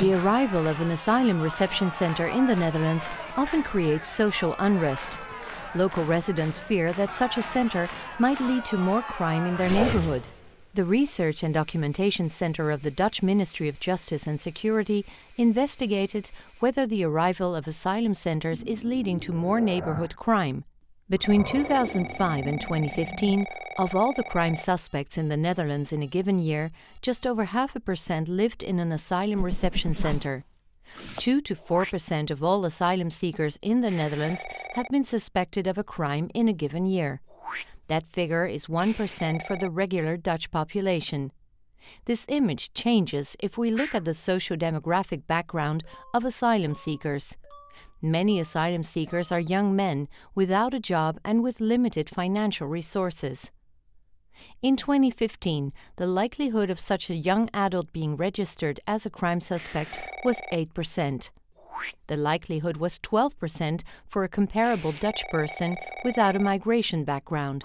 The arrival of an asylum reception center in the Netherlands often creates social unrest. Local residents fear that such a center might lead to more crime in their neighborhood. The Research and Documentation Center of the Dutch Ministry of Justice and Security investigated whether the arrival of asylum centers is leading to more neighborhood crime. Between 2005 and 2015, of all the crime suspects in the Netherlands in a given year, just over half a percent lived in an asylum reception center. 2 to 4 percent of all asylum seekers in the Netherlands have been suspected of a crime in a given year. That figure is 1% for the regular Dutch population. This image changes if we look at the socio-demographic background of asylum seekers. Many asylum seekers are young men without a job and with limited financial resources. In 2015, the likelihood of such a young adult being registered as a crime suspect was 8%. The likelihood was 12% for a comparable Dutch person without a migration background.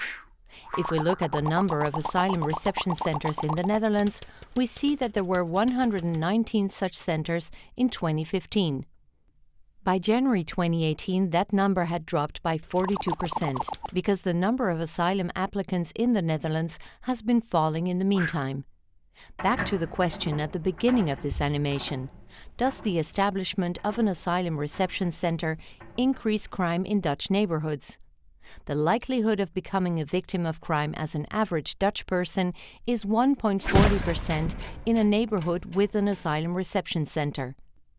If we look at the number of asylum reception centers in the Netherlands, we see that there were 119 such centers in 2015. By January 2018, that number had dropped by 42% because the number of asylum applicants in the Netherlands has been falling in the meantime. Back to the question at the beginning of this animation. Does the establishment of an asylum reception center increase crime in Dutch neighborhoods? The likelihood of becoming a victim of crime as an average Dutch person is 1.40% in a neighborhood with an asylum reception center.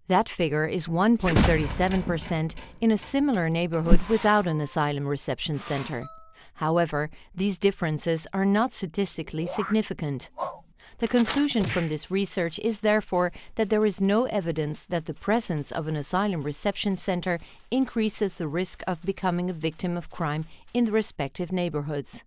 That figure is 1.37% in a similar neighborhood without an asylum reception center. However, these differences are not statistically significant. The conclusion from this research is therefore that there is no evidence that the presence of an asylum reception center increases the risk of becoming a victim of crime in the respective neighborhoods.